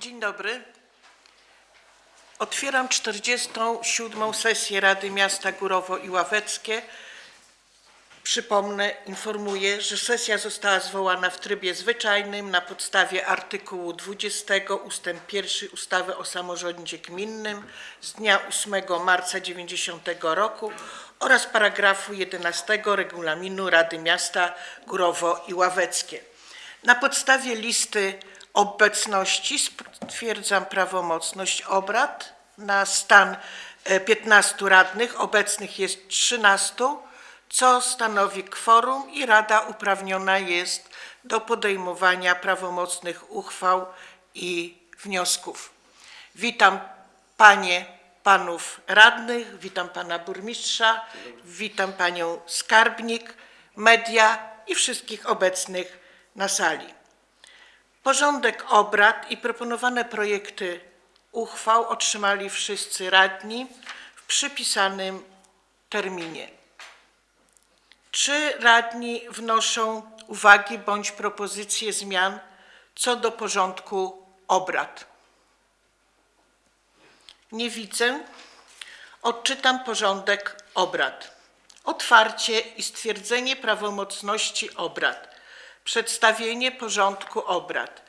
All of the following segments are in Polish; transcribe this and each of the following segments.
Dzień dobry. Otwieram 47. sesję Rady Miasta Górowo i Ławeckie. Przypomnę, informuję, że sesja została zwołana w trybie zwyczajnym na podstawie artykułu 20 ust. 1 ustawy o samorządzie gminnym z dnia 8 marca 90 roku oraz paragrafu 11 regulaminu Rady Miasta Górowo i Ławeckie. Na podstawie listy obecności stwierdzam prawomocność obrad na stan e, 15 radnych. Obecnych jest 13, co stanowi kworum i Rada uprawniona jest do podejmowania prawomocnych uchwał i wniosków. Witam Panie, Panów Radnych, witam Pana Burmistrza, witam Panią Skarbnik, media i wszystkich obecnych na sali. Porządek obrad i proponowane projekty uchwał otrzymali wszyscy radni w przypisanym terminie. Czy radni wnoszą uwagi bądź propozycje zmian co do porządku obrad? Nie widzę. Odczytam porządek obrad. Otwarcie i stwierdzenie prawomocności obrad. Przedstawienie porządku obrad.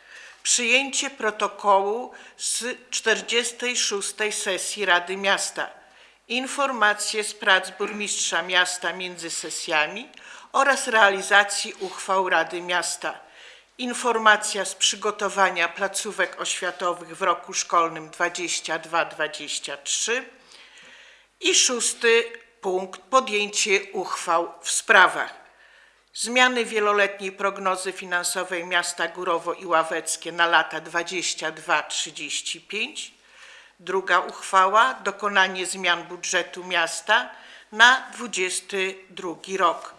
Przyjęcie protokołu z 46. sesji Rady Miasta. Informacje z prac burmistrza miasta między sesjami oraz realizacji uchwał Rady Miasta. Informacja z przygotowania placówek oświatowych w roku szkolnym 22-23. I szósty punkt podjęcie uchwał w sprawach. Zmiany wieloletniej prognozy finansowej miasta Górowo i Ławeckie na lata 22-35. Druga uchwała dokonanie zmian budżetu miasta na 22 rok.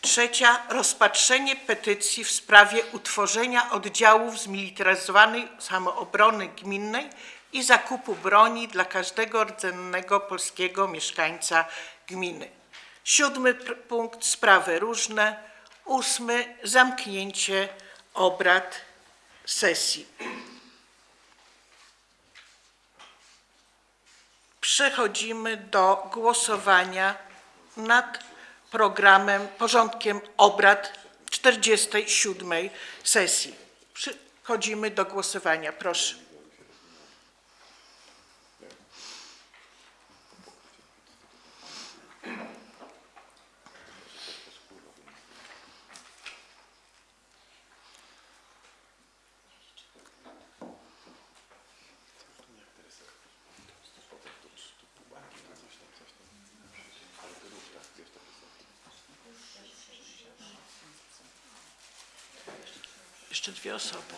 Trzecia rozpatrzenie petycji w sprawie utworzenia oddziałów zmilitaryzowanej samoobrony gminnej i zakupu broni dla każdego rdzennego polskiego mieszkańca gminy. Siódmy punkt sprawy różne. Ósmy zamknięcie obrad sesji. Przechodzimy do głosowania nad programem, porządkiem obrad 47 sesji. Przechodzimy do głosowania. Proszę. Jeszcze dwie osoby.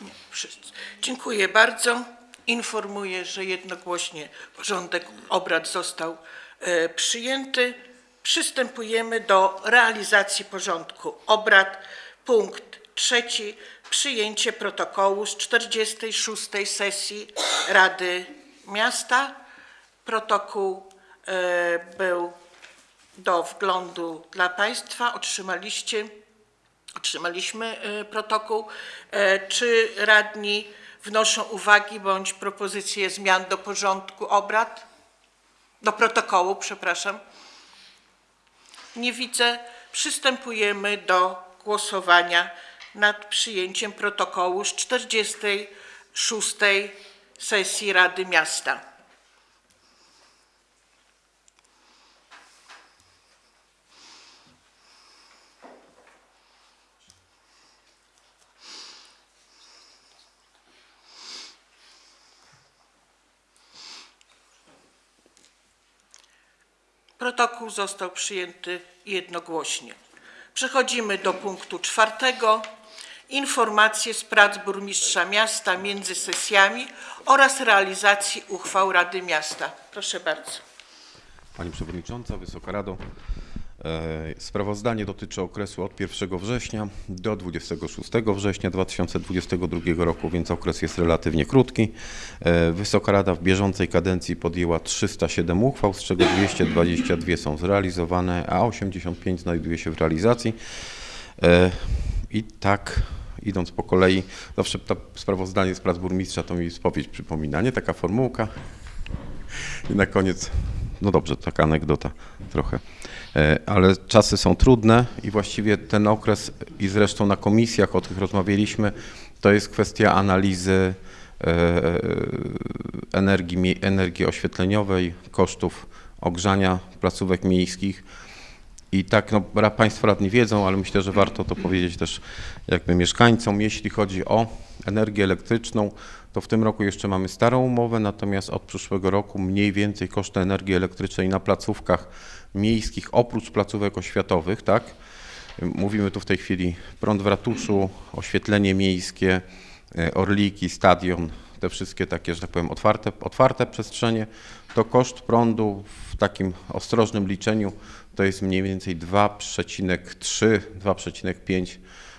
Nie, wszyscy. Dziękuję bardzo. Informuję, że jednogłośnie porządek obrad został e, przyjęty. Przystępujemy do realizacji porządku obrad. Punkt trzeci. Przyjęcie protokołu z 46. sesji Rady Miasta. Protokół e, był do wglądu dla Państwa. Otrzymaliście Otrzymaliśmy e, protokół. E, Czy radni wnoszą uwagi bądź propozycje zmian do porządku obrad? Do protokołu, przepraszam. Nie widzę. Przystępujemy do głosowania nad przyjęciem protokołu z 46. sesji Rady Miasta. Protokół został przyjęty jednogłośnie. Przechodzimy do punktu czwartego. Informacje z prac burmistrza miasta między sesjami oraz realizacji uchwał Rady Miasta. Proszę bardzo. Pani Przewodnicząca, Wysoka Rado. E, Sprawozdanie dotyczy okresu od 1 września do 26 września 2022 roku, więc okres jest relatywnie krótki. E, Wysoka Rada w bieżącej kadencji podjęła 307 uchwał, z czego 222 są zrealizowane, a 85 znajduje się w realizacji. E, I tak idąc po kolei, zawsze to sprawozdanie z prac burmistrza to mi spowiedź przypomina, nie? Taka formułka. I na koniec, no dobrze, taka anegdota trochę. E, Ale czasy są trudne i właściwie ten okres, i zresztą na komisjach o tych rozmawialiśmy, to jest kwestia analizy e, energii, energii oświetleniowej, kosztów ogrzania placówek miejskich. I tak, no, Państwo radni wiedzą, ale myślę, że warto to powiedzieć też jakby mieszkańcom. Jeśli chodzi o energię elektryczną, to w tym roku jeszcze mamy starą umowę, natomiast od przyszłego roku mniej więcej koszty energii elektrycznej na placówkach miejskich, oprócz placówek oświatowych, tak? Mówimy tu w tej chwili prąd w ratuszu, oświetlenie miejskie, e, orliki, stadion, te wszystkie takie, że tak powiem, otwarte, otwarte przestrzenie, to koszt prądu w takim ostrożnym liczeniu to jest mniej więcej 2,3-2,5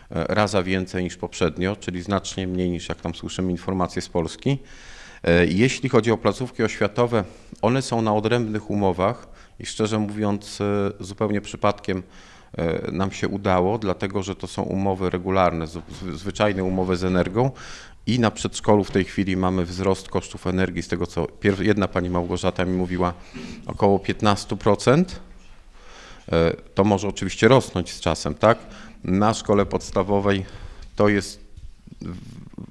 raza więcej niż poprzednio, czyli znacznie mniej niż jak tam słyszymy informacje z Polski. E, Jeśli chodzi o placówki oświatowe, one są na odrębnych umowach i szczerze mówiąc e, zupełnie przypadkiem e, nam się udało, dlatego że to są umowy regularne, zwyczajne umowy z energią i na przedszkolu w tej chwili mamy wzrost kosztów energii, z tego co jedna pani Małgorzata mi mówiła, około 15%. E, To może oczywiście rosnąć z czasem, tak? Na szkole podstawowej to jest,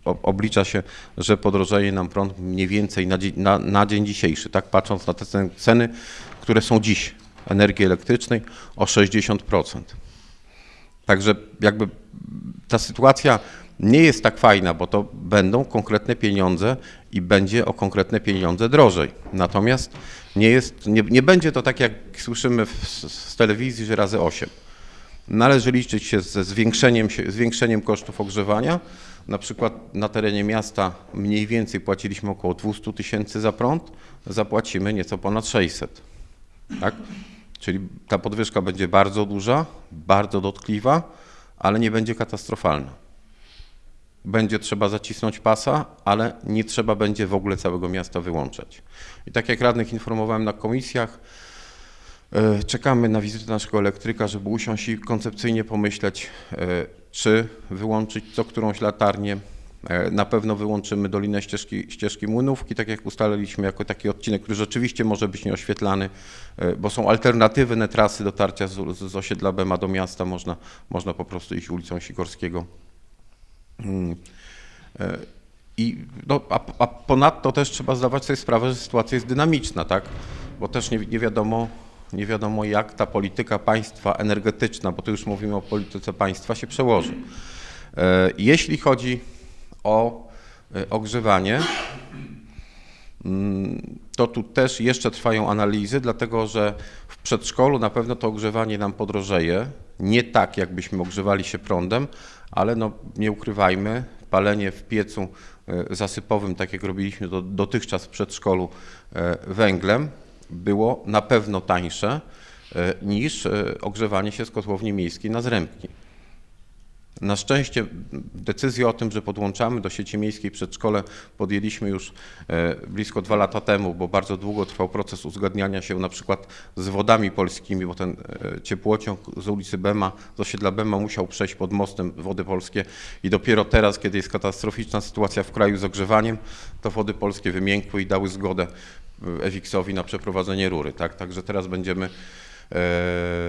oblicza się, że podrożeje nam prąd mniej więcej na, na, na dzień dzisiejszy, tak? Patrząc na te cen- ceny, które są dziś energii elektrycznej o 60%. Także jakby ta sytuacja nie jest tak fajna, bo to będą konkretne pieniądze i będzie o konkretne pieniądze drożej. Natomiast nie, jest, nie, nie będzie to tak, jak słyszymy w, z telewizji, że razy 8. Należy liczyć się ze zwiększeniem, zwiększeniem kosztów ogrzewania. Na przykład na terenie miasta mniej więcej płaciliśmy około 200 tysięcy za prąd, zapłacimy nieco ponad 600. Tak? Czyli ta podwyżka będzie bardzo duża, bardzo dotkliwa, ale nie będzie katastrofalna. Będzie trzeba zacisnąć pasa, ale nie trzeba będzie w ogóle całego miasta wyłączać. I tak jak radnych informowałem na komisjach, czekamy na wizytę naszego elektryka, żeby usiąść i koncepcyjnie pomyśleć, e, czy wyłączyć co którąś latarnię. E, Na pewno wyłączymy Dolinę ścieżki, ścieżki Młynówki, tak jak ustaliliśmy, jako taki odcinek, który rzeczywiście może być nieoświetlany, e, bo są alternatywne trasy dotarcia z, z osiedla Bema do miasta. Można, można po prostu iść ulicą Sikorskiego. Mm. E, I no, a, a ponadto też trzeba zdawać sobie sprawę, że sytuacja jest dynamiczna, tak? Bo też nie, nie wiadomo, nie wiadomo jak ta polityka państwa energetyczna, bo tu już mówimy o polityce państwa, się przełoży. E, Jeśli chodzi o e, ogrzewanie, mm, to tu też jeszcze trwają analizy, dlatego że w przedszkolu na pewno to ogrzewanie nam podrożeje. Nie tak, jakbyśmy ogrzewali się prądem, ale no, nie ukrywajmy, palenie w piecu e, zasypowym, tak jak robiliśmy do, dotychczas w przedszkolu węglem, było na pewno tańsze e, niż e, ogrzewanie się z kotłowni miejskiej na zrębki. Na szczęście decyzję o tym, że podłączamy do sieci miejskiej przedszkole podjęliśmy już e, blisko dwa lata temu, bo bardzo długo trwał proces uzgadniania się na przykład z wodami polskimi, bo ten ciepłociąg z ulicy Bema, z osiedla Bema musiał przejść pod mostem Wody Polskie i dopiero teraz, kiedy jest katastroficzna sytuacja w kraju z ogrzewaniem, to Wody Polskie wymiękły i dały zgodę e, Ewiksowi na przeprowadzenie rury. Tak? Także teraz będziemy e,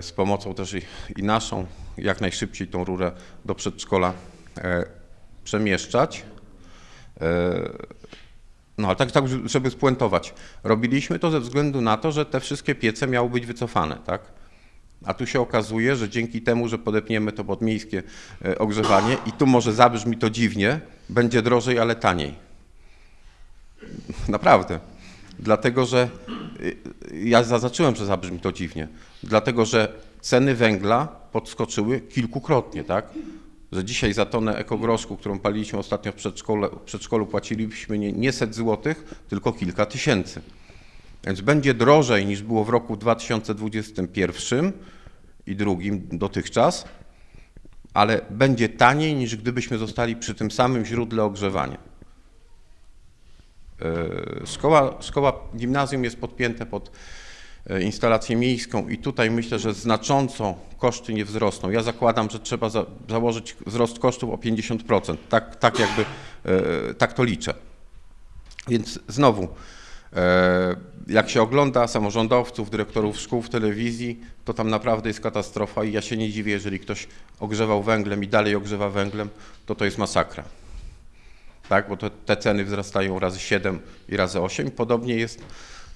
z pomocą też i, naszą jak najszybciej tą rurę do przedszkola e, przemieszczać. E, No ale tak, tak, żeby spuentować. Robiliśmy to ze względu na to, że te wszystkie piece miały być wycofane, tak? A tu się okazuje, że dzięki temu, że podepniemy to pod miejskie e, ogrzewanie i tu może zabrzmi to dziwnie, będzie drożej, ale taniej. Naprawdę. Dlatego, że y, ja zaznaczyłem, że zabrzmi to dziwnie. Dlatego, że ceny węgla podskoczyły kilkukrotnie, tak? Że dzisiaj za tonę ekogroszku, którą paliliśmy ostatnio w przedszkolu, w przedszkolu płaciliśmy nie, nie set złotych, tylko kilka tysięcy. Więc będzie drożej niż było w roku 2021 i drugim dotychczas, ale będzie taniej niż gdybyśmy zostali przy tym samym źródle ogrzewania. E, Szkoła, szkoła gimnazjum jest podpięte pod e, instalację miejską i tutaj myślę, że znacząco koszty nie wzrosną. Ja zakładam, że trzeba za, założyć wzrost kosztów o 50%. Tak, tak jakby, e, tak to liczę. Więc znowu, jak się ogląda samorządowców, dyrektorów szkół w telewizji, to tam naprawdę jest katastrofa i ja się nie dziwię, jeżeli ktoś ogrzewał węglem i dalej ogrzewa węglem, to to jest masakra. Tak, bo to, te ceny wzrastają razy 7 i razy 8. Podobnie jest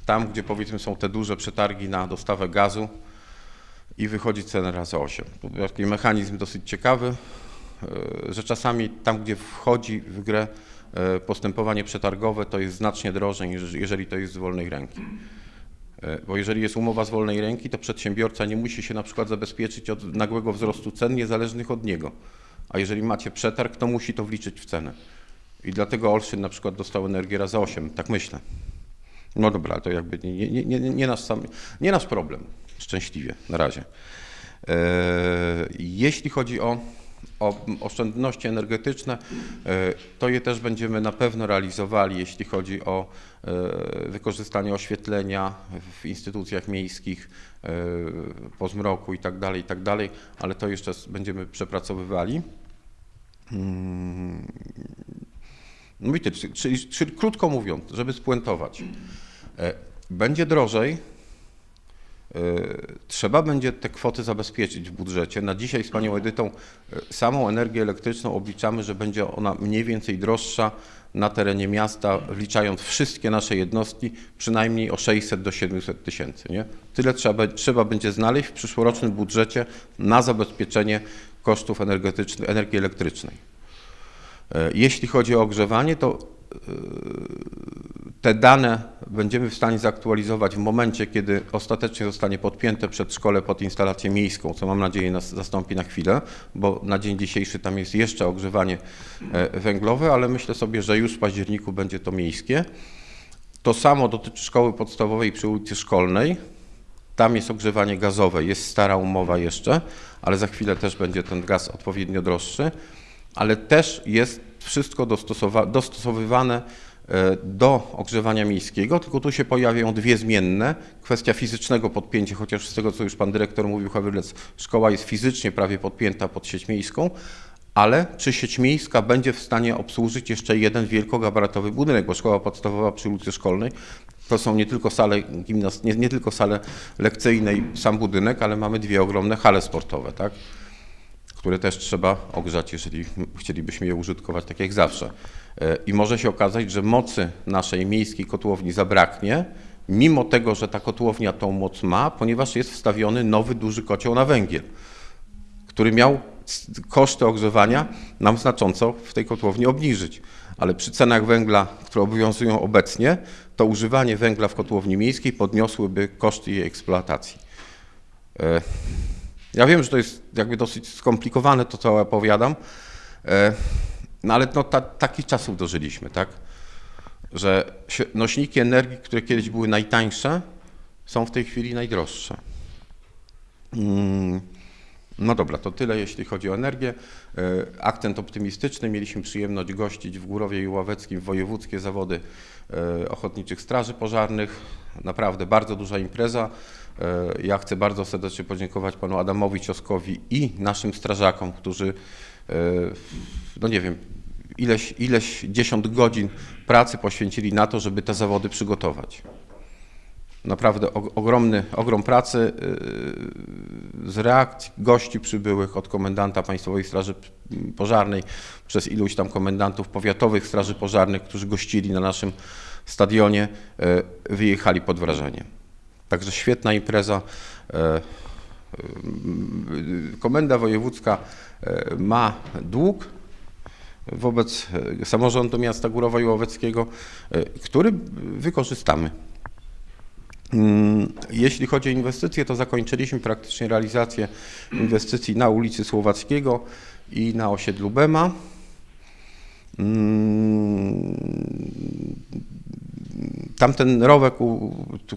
tam, gdzie powiedzmy są te duże przetargi na dostawę gazu i wychodzi cena razy 8. To taki mechanizm dosyć ciekawy, e, że czasami tam, gdzie wchodzi w grę e, postępowanie przetargowe, to jest znacznie drożej, niż jeżeli to jest z wolnej ręki. E, Bo jeżeli jest umowa z wolnej ręki, to przedsiębiorca nie musi się na przykład zabezpieczyć od nagłego wzrostu cen niezależnych od niego. A jeżeli macie przetarg, to musi to wliczyć w cenę. I dlatego Olsztyn na przykład dostał energię razy 8, tak myślę. No dobra, to jakby nie, nie, nie, nie, nasz, sam, nie nasz problem, szczęśliwie na razie. E, jeśli chodzi o, o oszczędności energetyczne, e, to je też będziemy na pewno realizowali, jeśli chodzi o e, wykorzystanie oświetlenia w instytucjach miejskich po zmroku i tak dalej, i tak ale to jeszcze będziemy przepracowywali. Tyle, czyli, czyli krótko mówiąc, żeby spuentować, e, będzie drożej, e, trzeba będzie te kwoty zabezpieczyć w budżecie. Na dzisiaj z panią Edytą e, samą energię elektryczną obliczamy, że będzie ona mniej więcej droższa na terenie miasta, wliczając wszystkie nasze jednostki, przynajmniej o 600 do 700 tysięcy. Nie? Tyle trzeba, trzeba będzie znaleźć w przyszłorocznym budżecie na zabezpieczenie kosztów energetycznych, energii elektrycznej. E, Jeśli chodzi o ogrzewanie, to e, te dane będziemy w stanie zaktualizować w momencie, kiedy ostatecznie zostanie podpięte przedszkole pod instalację miejską, co mam nadzieję nas zastąpi na chwilę, bo na dzień dzisiejszy tam jest jeszcze ogrzewanie e, węglowe, ale myślę sobie, że już w październiku będzie to miejskie. To samo dotyczy szkoły podstawowej przy ulicy Szkolnej. Tam jest ogrzewanie gazowe, jest stara umowa jeszcze, ale za chwilę też będzie ten gaz odpowiednio droższy, ale też jest wszystko dostosowywane e, do ogrzewania miejskiego, tylko tu się pojawiają dwie zmienne. Kwestia fizycznego podpięcia, chociaż z tego, co już pan dyrektor mówił, Hawrylec, szkoła jest fizycznie prawie podpięta pod sieć miejską, ale czy sieć miejska będzie w stanie obsłużyć jeszcze jeden wielkogabarytowy budynek, bo szkoła podstawowa przy ulicy Szkolnej to są nie tylko sale gimnast- nie, nie tylko sale lekcyjne i sam budynek, ale mamy dwie ogromne hale sportowe, tak? Które też trzeba ogrzać, jeżeli chcielibyśmy je użytkować tak jak zawsze. E, I może się okazać, że mocy naszej miejskiej kotłowni zabraknie, mimo tego, że ta kotłownia tą moc ma, ponieważ jest wstawiony nowy duży kocioł na węgiel, który miał koszty ogrzewania nam znacząco w tej kotłowni obniżyć. Ale przy cenach węgla, które obowiązują obecnie, to używanie węgla w kotłowni miejskiej podniosłyby koszty jej eksploatacji. Ja wiem, że to jest jakby dosyć skomplikowane to, co opowiadam, e, no ale no, ta, takich czasów dożyliśmy, tak? Że nośniki energii, które kiedyś były najtańsze, są w tej chwili najdroższe. Mm, No dobra, to tyle jeśli chodzi o energię. E, Akcent optymistyczny. Mieliśmy przyjemność gościć w Górowie i Ławeckim wojewódzkie zawody e, ochotniczych straży pożarnych. Naprawdę bardzo duża impreza. E, Ja chcę bardzo serdecznie podziękować panu Adamowi Cioskowi i naszym strażakom, którzy, e, no nie wiem, ileś, ileś dziesiąt godzin pracy poświęcili na to, żeby te zawody przygotować. Naprawdę og- ogromny, ogrom pracy yy, z reakcji gości przybyłych od komendanta Państwowej Straży Pożarnej przez iluś tam komendantów powiatowych Straży Pożarnych, którzy gościli na naszym stadionie, wyjechali pod wrażeniem. Także świetna impreza. Yy, yy, Komenda Wojewódzka yy, ma dług wobec samorządu miasta Górowa i Łoweckiego, który wykorzystamy. Mm, Jeśli chodzi o inwestycje, to zakończyliśmy praktycznie realizację inwestycji na ulicy Słowackiego i na osiedlu Bema. Tamten rowek,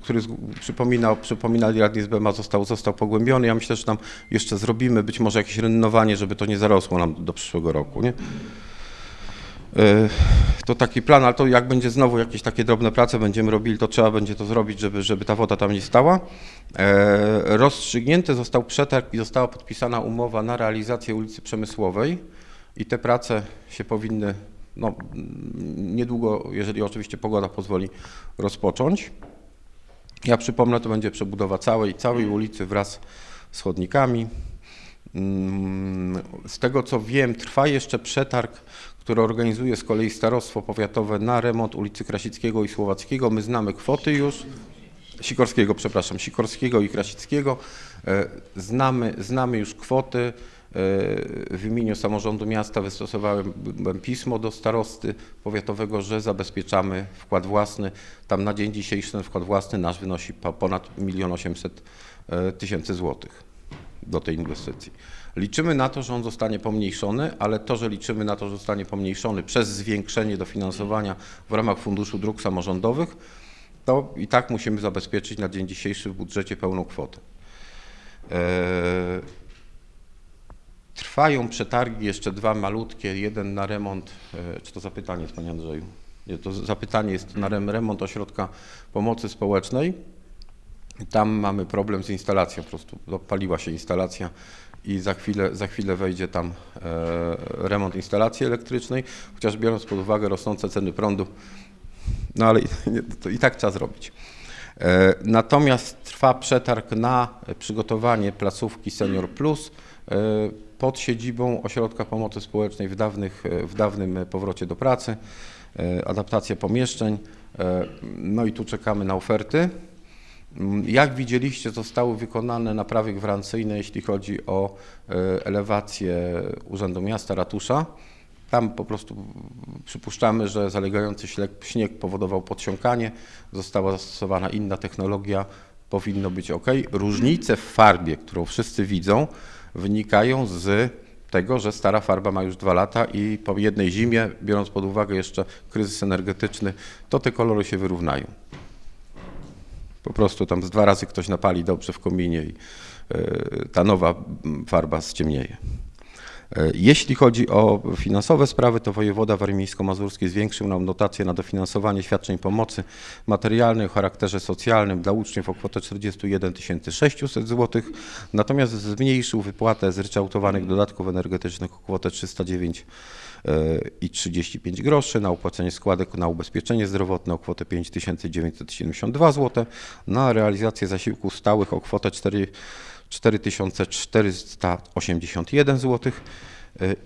który z- przypomina, przypominali radni z Bema, został, został pogłębiony. Ja myślę, że tam jeszcze zrobimy być może jakieś renowanie, żeby to nie zarosło nam do przyszłego roku. Nie? E, to taki plan, ale to jak będzie znowu jakieś takie drobne prace będziemy robili, to trzeba będzie to zrobić, żeby, żeby ta woda tam nie stała. E, rozstrzygnięty został przetarg i została podpisana umowa na realizację ulicy Przemysłowej i te prace się powinny no, niedługo, jeżeli oczywiście pogoda pozwoli, rozpocząć. Ja przypomnę, to będzie przebudowa całej, całej ulicy wraz z chodnikami. Mm, Z tego co wiem, trwa jeszcze przetarg, który organizuje z kolei Starostwo Powiatowe na remont ulicy Krasickiego i Słowackiego. My znamy kwoty już. Sikorskiego, przepraszam, Sikorskiego i Krasickiego. E, Znamy, znamy już kwoty. E, W imieniu samorządu miasta wystosowałem pismo do starosty powiatowego, że zabezpieczamy wkład własny. Tam na dzień dzisiejszy ten wkład własny nasz wynosi po- ponad 1 800 000 tysięcy złotych do tej inwestycji. Liczymy na to, że on zostanie pomniejszony, ale to, że liczymy na to, że zostanie pomniejszony przez zwiększenie dofinansowania w ramach Funduszu Dróg Samorządowych, to i tak musimy zabezpieczyć na dzień dzisiejszy w budżecie pełną kwotę. Eee, Trwają przetargi, jeszcze dwa malutkie, jeden na remont, e, czy to zapytanie jest Panie Andrzeju? Nie, to zapytanie jest na rem- remont ośrodka pomocy społecznej. Tam mamy problem z instalacją, po prostu dopaliła się instalacja i za chwilę, za chwilę wejdzie tam e, remont instalacji elektrycznej, chociaż biorąc pod uwagę rosnące ceny prądu, no ale i, to i tak trzeba zrobić. E, Natomiast trwa przetarg na przygotowanie placówki Senior Plus pod siedzibą Ośrodka Pomocy Społecznej w, dawnych, e, w dawnym powrocie do pracy, e, adaptacja pomieszczeń. e, No i tu czekamy na oferty. Mm, Jak widzieliście, zostały wykonane naprawy gwarancyjne, jeśli chodzi o e, elewację Urzędu Miasta, ratusza. Tam po prostu przypuszczamy, że zalegający śnieg powodował podsiąkanie, została zastosowana inna technologia, powinno być ok. Różnice w farbie, którą wszyscy widzą, wynikają z tego, że stara farba ma już dwa lata i po jednej zimie, biorąc pod uwagę jeszcze kryzys energetyczny, to te kolory się wyrównają. Po prostu tam z dwa razy ktoś napali dobrze w kominie i e, ta nowa farba ściemnieje. E, Jeśli chodzi o finansowe sprawy, to wojewoda warmińsko-mazurski zwiększył nam dotację na dofinansowanie świadczeń pomocy materialnej o charakterze socjalnym dla uczniów o kwotę 41 600 zł, natomiast zmniejszył wypłatę zryczałtowanych dodatków energetycznych o kwotę 309 e, i 35 groszy, na opłacenie składek na ubezpieczenie zdrowotne o kwotę 5972 zł, na realizację zasiłków stałych o kwotę 4 4481 zł. Y,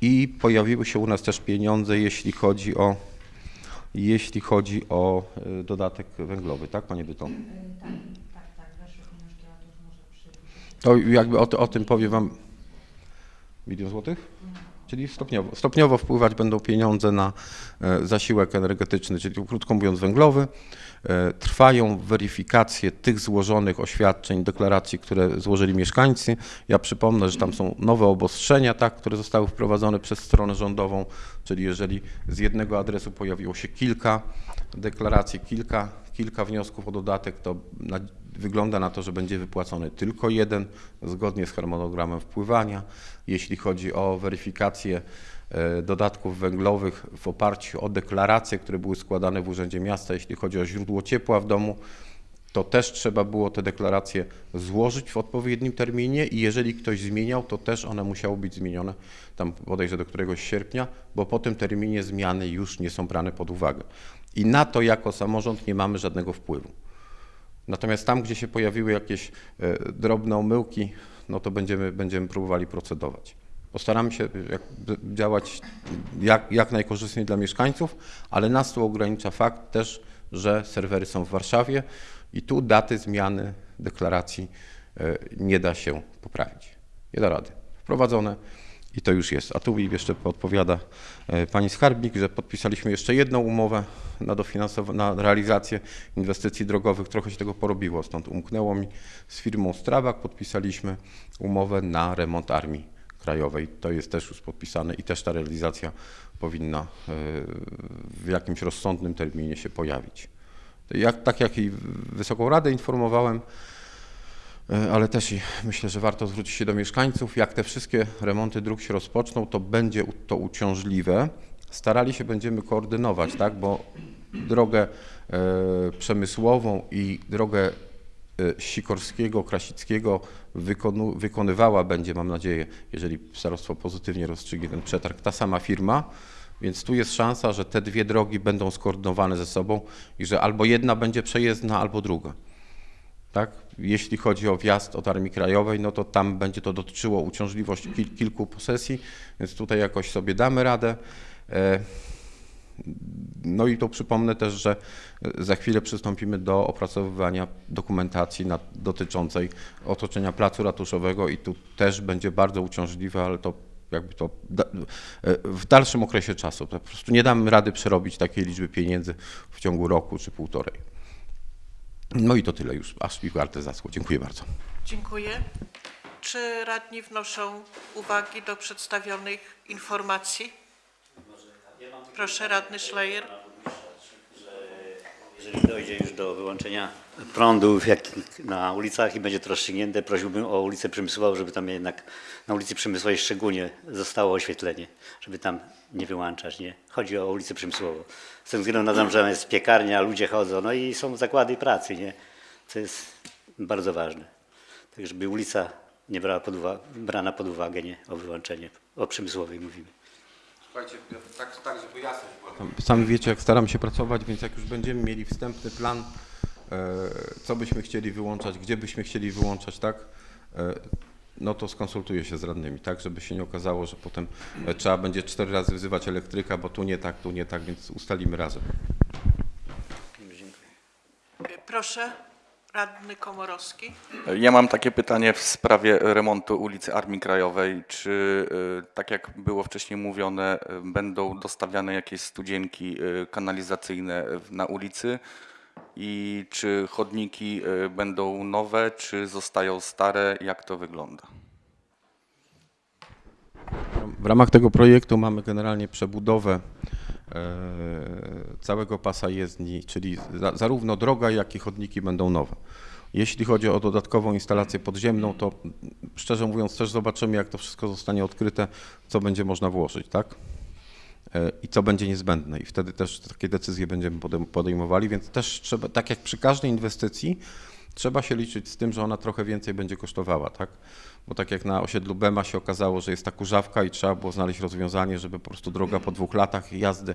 I pojawiły się u nas też pieniądze, jeśli chodzi o, jeśli chodzi o y, dodatek węglowy, tak, panie Byto? Tak, tak, tak, pieniążki, a to może przy... To jakby o, o tym powie wam milion złotych? Czyli stopniowo, stopniowo wpływać będą pieniądze na e, zasiłek energetyczny, czyli krótko mówiąc węglowy. E, Trwają weryfikacje tych złożonych oświadczeń, deklaracji, które złożyli mieszkańcy. Ja przypomnę, że tam są nowe obostrzenia, tak, które zostały wprowadzone przez stronę rządową, czyli jeżeli z jednego adresu pojawiło się kilka deklaracji, kilka, kilka wniosków o dodatek, to na, wygląda na to, że będzie wypłacony tylko jeden, zgodnie z harmonogramem wpływania. Jeśli chodzi o weryfikację e, dodatków węglowych w oparciu o deklaracje, które były składane w Urzędzie Miasta, jeśli chodzi o źródło ciepła w domu, to też trzeba było te deklaracje złożyć w odpowiednim terminie i jeżeli ktoś zmieniał, to też one musiały być zmienione tam bodajże do któregoś sierpnia, bo po tym terminie zmiany już nie są brane pod uwagę. I na to jako samorząd nie mamy żadnego wpływu. Natomiast tam, gdzie się pojawiły jakieś e, drobne omyłki, no to będziemy, będziemy próbowali procedować. Postaramy się jak, działać jak, jak najkorzystniej dla mieszkańców, ale nas tu ogranicza fakt też, że serwery są w Warszawie i tu daty zmiany deklaracji e, nie da się poprawić. Nie da rady. Wprowadzone i to już jest. A tu mi jeszcze podpowiada e, pani skarbnik, że podpisaliśmy jeszcze jedną umowę na, na realizację inwestycji drogowych. Trochę się tego porobiło, stąd umknęło mi. Z firmą Strabak podpisaliśmy umowę na remont Armii Krajowej. To jest też już podpisane i też ta realizacja powinna e, w jakimś rozsądnym terminie się pojawić. Jak, tak jak i Wysoką Radę informowałem, ale też i myślę, że warto zwrócić się do mieszkańców. Jak te wszystkie remonty dróg się rozpoczną, to będzie to uciążliwe. starali się będziemy koordynować, tak, bo drogę e, przemysłową i drogę e, Sikorskiego, Krasickiego wykonu, wykonywała będzie, mam nadzieję, jeżeli starostwo pozytywnie rozstrzygnie ten przetarg, ta sama firma, więc tu jest szansa, że te dwie drogi będą skoordynowane ze sobą i że albo jedna będzie przejezdna, albo druga. Tak? Jeśli chodzi o wjazd od Armii Krajowej, no to tam będzie to dotyczyło uciążliwości kil, kilku posesji, więc tutaj jakoś sobie damy radę. E, No i to przypomnę też, że za chwilę przystąpimy do opracowywania dokumentacji dotyczącej otoczenia placu ratuszowego i tu też będzie bardzo uciążliwe, ale to jakby to e, w dalszym okresie czasu. Po prostu nie damy rady przerobić takiej liczby pieniędzy w ciągu roku czy półtorej. No i to tyle już, aż mi warte zaschło. Dziękuję bardzo. Dziękuję. Czy radni wnoszą uwagi do przedstawionych informacji? Proszę, radny Schleyer. Jeżeli dojdzie już do wyłączenia prądu jak na ulicach i będzie to rozstrzygnięte, prosiłbym o ulicę Przemysłową, żeby tam jednak na ulicy Przemysłowej szczególnie zostało oświetlenie, żeby tam nie wyłączać, nie? Chodzi o ulicę Przemysłową. Z tym względu na to, że jest piekarnia, ludzie chodzą, no i są zakłady pracy, nie? Co jest bardzo ważne. Tak, żeby ulica nie brała pod brana pod uwagę, nie? O wyłączenie, o Przemysłowej mówimy. Słuchajcie, tak, tak żeby jasność była. Sami wiecie, jak staram się pracować, więc jak już będziemy mieli wstępny plan, e, co byśmy chcieli wyłączać, gdzie byśmy chcieli wyłączać, tak, e, no to skonsultuję się z radnymi, tak, żeby się nie okazało, że potem e, trzeba będzie cztery razy wzywać elektryka, bo tu nie tak, tu nie tak, więc ustalimy razem. Dziękuję. Proszę, radny Komorowski. Ja mam takie pytanie w sprawie remontu ulicy Armii Krajowej. Czy, y, tak jak było wcześniej mówione, y, będą dostawiane jakieś studzienki y, kanalizacyjne na ulicy? I czy chodniki będą nowe, czy zostają stare? Jak to wygląda? W ramach tego projektu mamy generalnie przebudowę całego pasa jezdni, czyli za, zarówno droga, jak i chodniki będą nowe. Jeśli chodzi o dodatkową instalację podziemną, to szczerze mówiąc też zobaczymy, jak to wszystko zostanie odkryte, co będzie można włożyć, tak? E, I co będzie niezbędne. I wtedy też takie decyzje będziemy podejm- podejmowali, więc też trzeba, tak jak przy każdej inwestycji, trzeba się liczyć z tym, że ona trochę więcej będzie kosztowała, tak? Bo tak jak na osiedlu Bema się okazało, że jest ta kurzawka i trzeba było znaleźć rozwiązanie, żeby po prostu droga po dwóch latach jazdy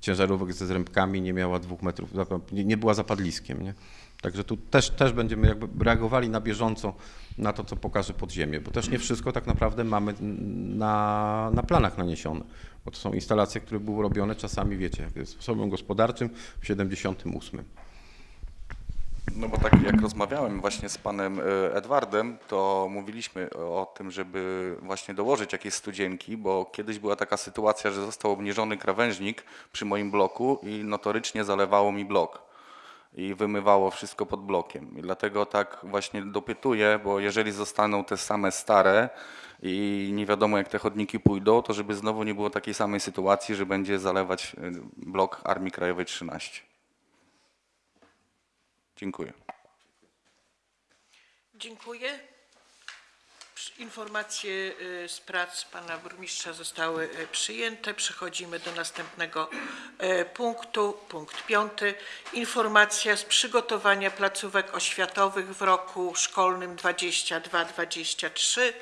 ciężarówek ze zrębkami nie miała dwóch metrów, nie, była zapadliskiem, nie? Także tu też, też będziemy jakby reagowali na bieżąco na to, co pokaże podziemie, bo też nie wszystko tak naprawdę mamy na, na planach naniesione, bo to są instalacje, które były robione czasami, wiecie, jak jest sposobem gospodarczym w 78. No bo tak jak rozmawiałem właśnie z panem y, Edwardem, to mówiliśmy o tym, żeby właśnie dołożyć jakieś studzienki, bo kiedyś była taka sytuacja, że został obniżony krawężnik przy moim bloku i notorycznie zalewało mi blok i wymywało wszystko pod blokiem. I dlatego tak właśnie dopytuję, bo jeżeli zostaną te same stare i nie wiadomo jak te chodniki pójdą, to żeby znowu nie było takiej samej sytuacji, że będzie zalewać y, blok Armii Krajowej 13. Dziękuję. Dziękuję. Informacje y, z prac pana burmistrza zostały y, przyjęte. Przechodzimy do następnego y, punktu. Punkt piąty. Informacja z przygotowania placówek oświatowych w roku szkolnym 22-23.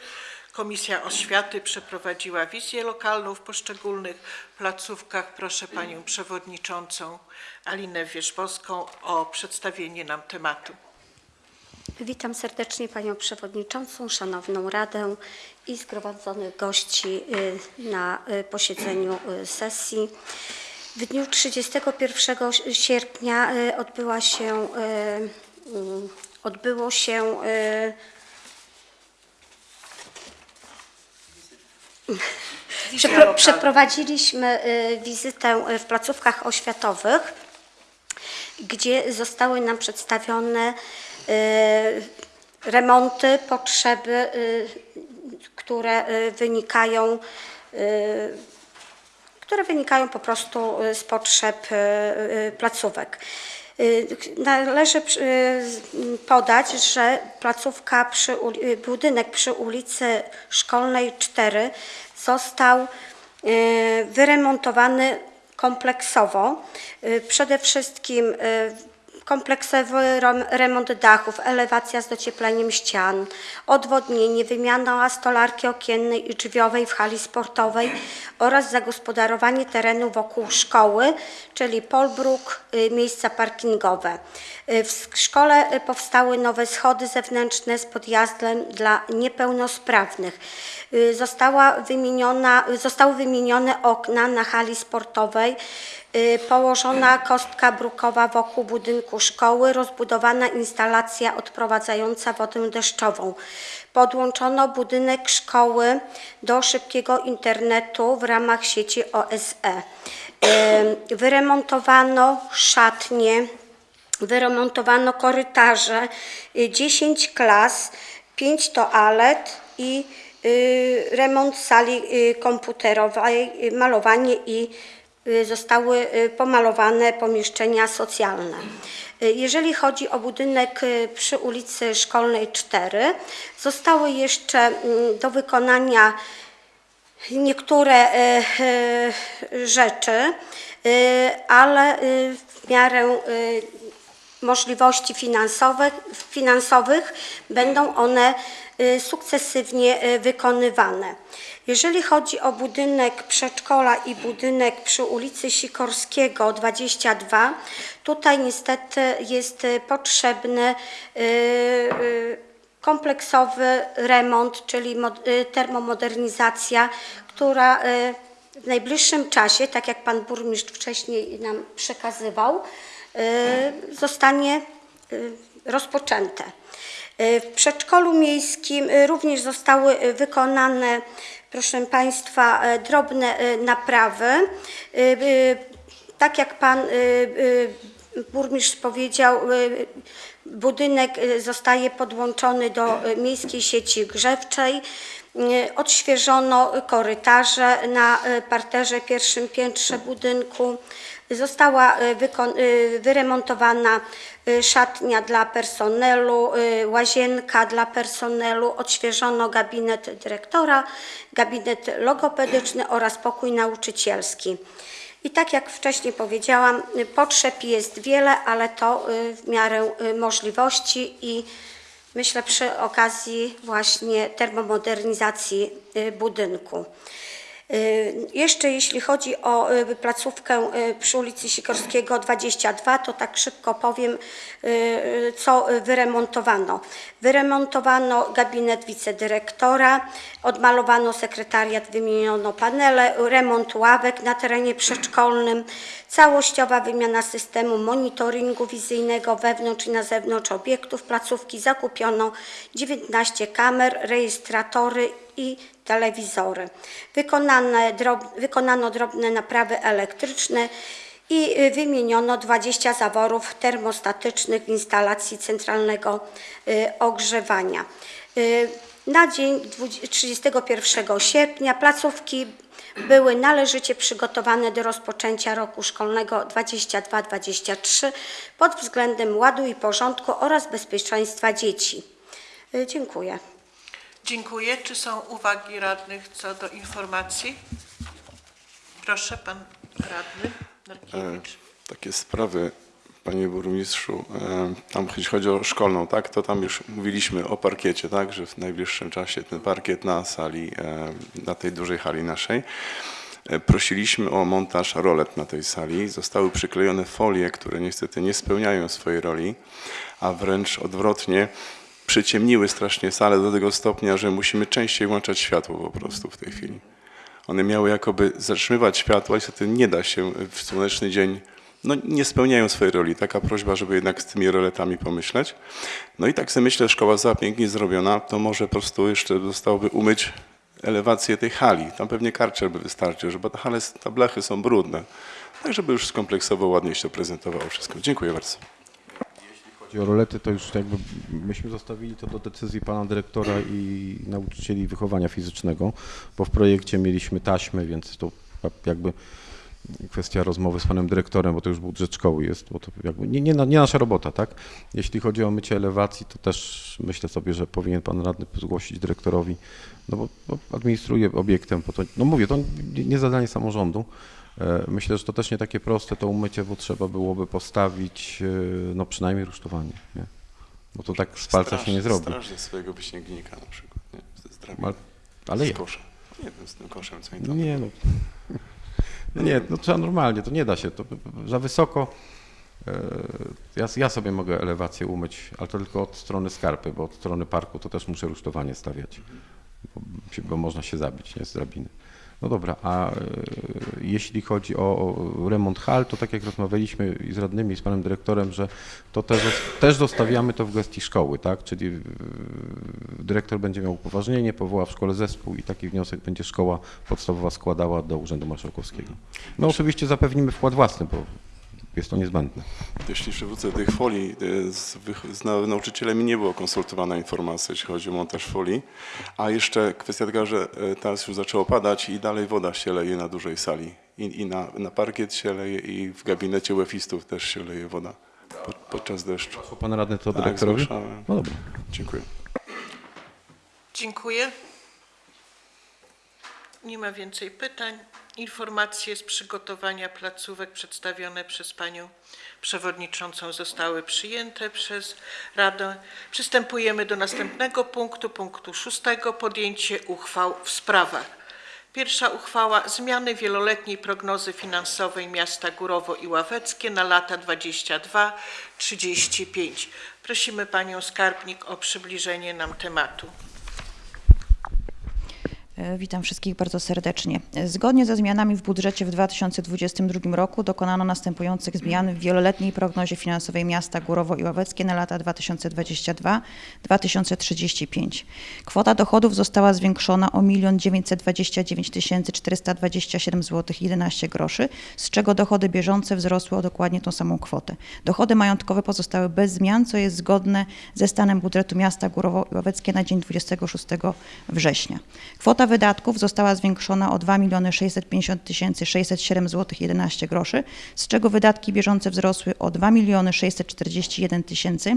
Komisja Oświaty przeprowadziła wizję lokalną w poszczególnych placówkach. Proszę panią przewodniczącą Alinę Wierzbowską o przedstawienie nam tematu. Witam serdecznie Panią Przewodniczącą, Szanowną Radę i zgromadzonych gości y, na y, posiedzeniu y, sesji. W dniu 31 sierpnia odbyła się, odbyło się Przepro- Przeprowadziliśmy y, wizytę y, w placówkach oświatowych, gdzie zostały nam przedstawione y, remonty, potrzeby, które wynikają które wynikają po prostu z potrzeb placówek. Y, Należy y, podać, że placówka przy, y, budynek przy ulicy Szkolnej 4 został wyremontowany kompleksowo. Przede wszystkim kompleksowy rem- remont dachów, elewacja z dociepleniem ścian, odwodnienie, wymiana stolarki okiennej i drzwiowej w hali sportowej oraz zagospodarowanie terenu wokół szkoły, czyli polbruk, y, miejsca parkingowe. Y, W szkole y, powstały nowe schody zewnętrzne z podjazdem dla niepełnosprawnych. Y, Została wymieniona, zostały wymienione okna na hali sportowej, położona kostka brukowa wokół budynku szkoły, rozbudowana instalacja odprowadzająca wodę deszczową. Podłączono budynek szkoły do szybkiego internetu w ramach sieci OSE. Wyremontowano szatnie, wyremontowano korytarze, y, 10 klas, 5 toalet i y, remont sali y, komputerowej, y, malowanie i y, zostały y, pomalowane pomieszczenia socjalne. Y, Jeżeli chodzi o budynek y, przy ulicy Szkolnej 4, zostały jeszcze mm, do wykonania niektóre e, e, rzeczy, ale w miarę możliwości finansowych, finansowych będą one e, sukcesywnie e, wykonywane. Jeżeli chodzi o budynek przedszkola i budynek przy ulicy Sikorskiego 22, tutaj niestety jest e, potrzebny kompleksowy remont, czyli mod- y, termomodernizacja, która y, w najbliższym czasie, tak jak pan burmistrz wcześniej nam przekazywał, y, zostanie y, rozpoczęte. Y, W przedszkolu miejskim y, również zostały y, wykonane, proszę Państwa, y, drobne y, naprawy. Y, y, Tak jak pan y, y, burmistrz powiedział, y, budynek y, zostaje podłączony do y, miejskiej sieci grzewczej. Y, Odświeżono korytarze na y, parterze pierwszym piętrze budynku. Została wykon- y, wyremontowana y, szatnia dla personelu, łazienka dla personelu, odświeżono gabinet dyrektora, gabinet logopedyczny oraz pokój nauczycielski. I tak jak wcześniej powiedziałam, potrzeb jest wiele, ale to w miarę możliwości i myślę przy okazji właśnie termomodernizacji budynku. Y, Jeszcze jeśli chodzi o y, placówkę y, przy ulicy Sikorskiego 22, to tak szybko powiem, co wyremontowano. Wyremontowano gabinet wicedyrektora, odmalowano sekretariat, wymieniono panele, remont ławek na terenie przedszkolnym, całościowa wymiana systemu monitoringu wizyjnego wewnątrz i na zewnątrz obiektów placówki, zakupiono 19 kamer, rejestratory i telewizory. Wykonane drob, wykonano drobne naprawy elektryczne i y, wymieniono 20 zaworów termostatycznych w instalacji centralnego y, ogrzewania. Y, Na dzień 20 31 sierpnia placówki były należycie przygotowane do rozpoczęcia roku szkolnego 22-23 pod względem ładu i porządku oraz bezpieczeństwa dzieci. Dziękuję. Dziękuję. Czy są uwagi radnych co do informacji? Proszę, pan radny Narkiewicz. takie sprawy, panie burmistrzu, e, tam jeśli chodzi o szkolną, tak, to tam już mówiliśmy o parkiecie, tak, że w najbliższym czasie ten parkiet na sali, e, na tej dużej hali naszej. E, Prosiliśmy o montaż rolet na tej sali. Zostały przyklejone folie, które niestety nie spełniają swojej roli, a wręcz odwrotnie przyciemniły strasznie salę do tego stopnia, że musimy częściej włączać światło po prostu w tej chwili. One miały jakoby zatrzymywać światło, niestety nie da się w słoneczny dzień, no nie spełniają swojej roli. Taka prośba, żeby jednak z tymi roletami pomyśleć. No i tak sobie myślę, szkoła została pięknie zrobiona, to może po prostu jeszcze zostałoby umyć elewację tej hali. Tam pewnie karczer by wystarczył, żeby ta hale, te blechy są brudne. Tak, żeby już skompleksowo ładnie się to prezentowało wszystko. Dziękuję bardzo. Chodzi o rolety, to już jakby myśmy zostawili to do decyzji pana dyrektora i nauczycieli wychowania fizycznego, bo w projekcie mieliśmy taśmy, więc to jakby kwestia rozmowy z panem dyrektorem, bo to już budżet szkoły jest, bo to jakby nie, nie, nie nasza robota, tak? Jeśli chodzi o mycie elewacji, to też myślę sobie, że powinien pan radny zgłosić dyrektorowi, no bo, bo administruje obiektem, po to, no mówię, to nie zadanie samorządu. E, Myślę, że to też nie takie proste to umycie, bo trzeba byłoby postawić, e, no przynajmniej rusztowanie, nie? Bo to tak z palca się nie zrobi. Straż ze swojego wyśniegnika na przykład, nie? Zdrabiny. Ale, ale z koszem. Nie wiem, z tym koszem, co tam... nie, no. no nie, no trzeba normalnie, to nie da się, to za wysoko. e, Ja, ja sobie mogę elewację umyć, ale to tylko od strony skarpy, bo od strony parku to też muszę rusztowanie stawiać, bo, bo można się zabić, nie, z drabiny. No dobra, a e, jeśli chodzi o remont hal, to tak jak rozmawialiśmy z radnymi, z panem dyrektorem, że to też, też zostawiamy to w gestii szkoły, tak? Czyli dyrektor będzie miał upoważnienie, powoła w szkole zespół i taki wniosek będzie szkoła podstawowa składała do Urzędu Marszałkowskiego. My oczywiście zapewnimy wkład własny, bo jest to niezbędne. Jeśli przywrócę do tych folii, e, z, z nie było konsultowana informacja, jeśli chodzi o montaż folii, a jeszcze kwestia taka, że e, teraz już zaczęło padać i dalej woda się leje na dużej sali. I, i na, na parkiet się leje i w gabinecie łefistów też się leje woda pod, podczas deszczu. Pan radny to Tak, dyrektorowi? No dobra. Dziękuję. Dziękuję. Nie ma więcej pytań. Informacje z przygotowania placówek przedstawione przez panią przewodniczącą zostały przyjęte przez Radę. Przystępujemy do następnego punktu, punktu szóstego. Podjęcie uchwał w sprawach. Pierwsza uchwała zmiany wieloletniej prognozy finansowej miasta Górowo i Ławeckie na lata 22-35. Prosimy panią skarbnik o przybliżenie nam tematu. E, Witam wszystkich bardzo serdecznie. Zgodnie ze zmianami w budżecie w 2022 roku dokonano następujących zmian w wieloletniej prognozie finansowej miasta Górowo i Ławeckie na lata 2022-2035. Kwota dochodów została zwiększona o 1 929 427 zł 11 groszy, z czego dochody bieżące wzrosły o dokładnie tą samą kwotę. Dochody majątkowe pozostały bez zmian, co jest zgodne ze stanem budżetu miasta Górowo i Ławeckie na dzień 26 września. Kwota wydatków została zwiększona o 2 650 607 zł 11 groszy, z czego wydatki bieżące wzrosły o 2 641 000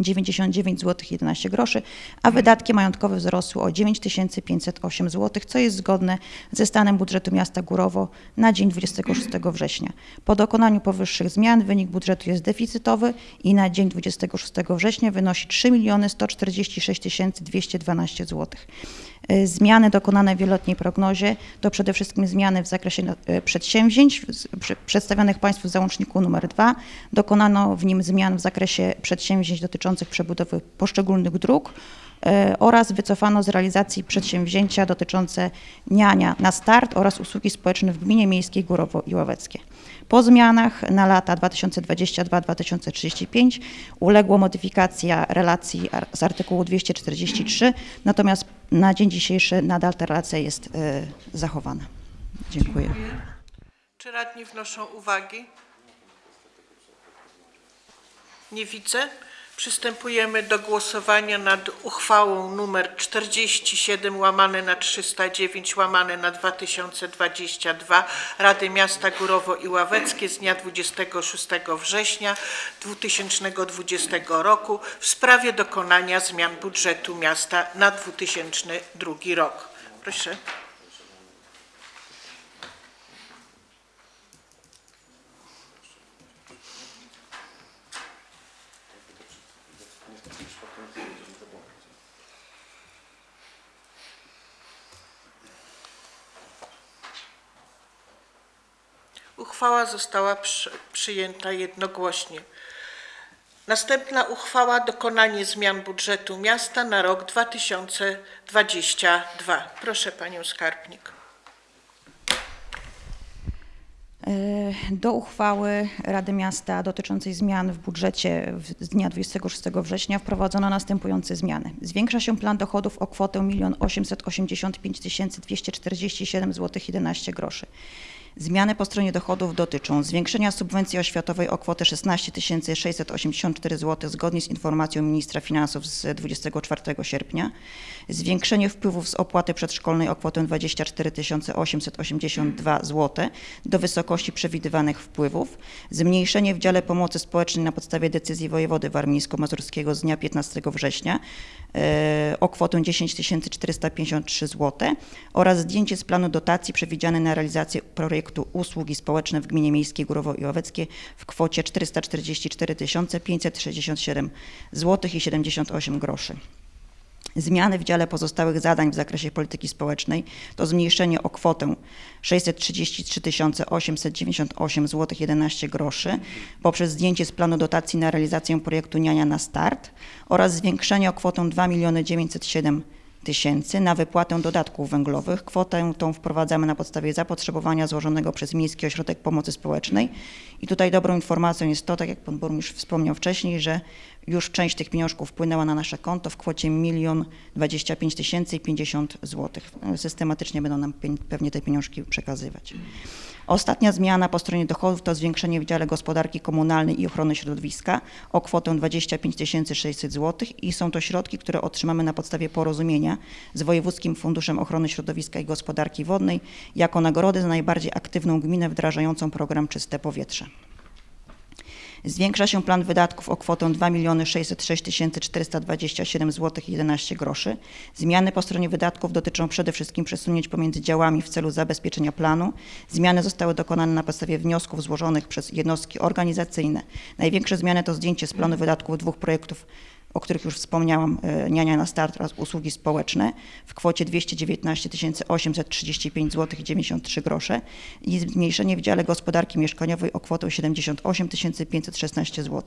99 zł 11 groszy, a wydatki majątkowe wzrosły o 9508 zł, co jest zgodne ze stanem budżetu miasta Górowo na dzień 26 września. Po dokonaniu powyższych zmian wynik budżetu jest deficytowy i na dzień 26 września wynosi 3 146 212 zł. Zmiany dokonane w wieloletniej prognozie to przede wszystkim zmiany w zakresie y, przedsięwzięć przedstawionych Państwu w załączniku nr 2. Dokonano w nim zmian w zakresie przedsięwzięć dotyczących przebudowy poszczególnych dróg y, oraz wycofano z realizacji przedsięwzięcia dotyczące niania na start oraz usługi społeczne w gminie miejskiej Górowo i Ławeckie. Po zmianach na lata 2022-2035 uległa modyfikacja relacji z artykułu 243, natomiast na dzień dzisiejszy nadal ta relacja jest y, zachowana. Dziękuję. Czy radni wnoszą uwagi? Nie widzę. Przystępujemy do głosowania nad uchwałą numer 47 łamane na 309 łamane na 2022 Rady Miasta Górowo i Ławeckie z dnia 26 września 2020 roku w sprawie dokonania zmian budżetu miasta na 2002 rok. Proszę. Uchwała została przy, przyjęta jednogłośnie. Następna uchwała dokonanie zmian budżetu miasta na rok 2022. Proszę panią skarbnik. Do uchwały Rady Miasta dotyczącej zmian w budżecie z dnia 26 września wprowadzono następujące zmiany. Zwiększa się plan dochodów o kwotę 1 885 247 zł 11 groszy. Zmiany po stronie dochodów dotyczą zwiększenia subwencji oświatowej o kwotę 16 684 zł zgodnie z informacją ministra finansów z 24 sierpnia, zwiększenie wpływów z opłaty przedszkolnej o kwotę 24 882 zł do wysokości przewidywanych wpływów, zmniejszenie w dziale pomocy społecznej na podstawie decyzji wojewody warmińsko-mazurskiego z dnia 15 września o kwotę 10 453 zł oraz zdjęcie z planu dotacji przewidziane na realizację projektu usługi społeczne w gminie miejskiej Górowo i Ławeckie w kwocie 444 567 zł i 78 groszy. Zmiany w dziale pozostałych zadań w zakresie polityki społecznej to zmniejszenie o kwotę 633 898 zł 11 groszy poprzez zdjęcie z planu dotacji na realizację projektu Niania na Start oraz zwiększenie o kwotę 2 907 tysięcy na wypłatę dodatków węglowych. Kwotę tą wprowadzamy na podstawie zapotrzebowania złożonego przez Miejski Ośrodek Pomocy Społecznej. I tutaj dobrą informacją jest to, tak jak pan burmistrz wspomniał wcześniej, że już część tych pieniążków wpłynęła na nasze konto w kwocie 1 25 tysięcy i 50 złotych. Systematycznie będą nam pewnie te pieniążki przekazywać. Ostatnia zmiana po stronie dochodów to zwiększenie w dziale gospodarki komunalnej i ochrony środowiska o kwotę 25 600 zł i są to środki, które otrzymamy na podstawie porozumienia z Wojewódzkim Funduszem Ochrony Środowiska i Gospodarki Wodnej jako nagrody za najbardziej aktywną gminę wdrażającą program Czyste Powietrze. Zwiększa się plan wydatków o kwotę 2 606 427 zł 11 groszy. Zmiany po stronie wydatków dotyczą przede wszystkim przesunięć pomiędzy działami w celu zabezpieczenia planu. Zmiany zostały dokonane na podstawie wniosków złożonych przez jednostki organizacyjne. Największe zmiany to zdjęcie z planu wydatków dwóch projektów o których już wspomniałam, e, Niania na Start oraz usługi społeczne w kwocie 219 835 zł 93 grosze i zmniejszenie w dziale gospodarki mieszkaniowej o kwotę 78 516 zł.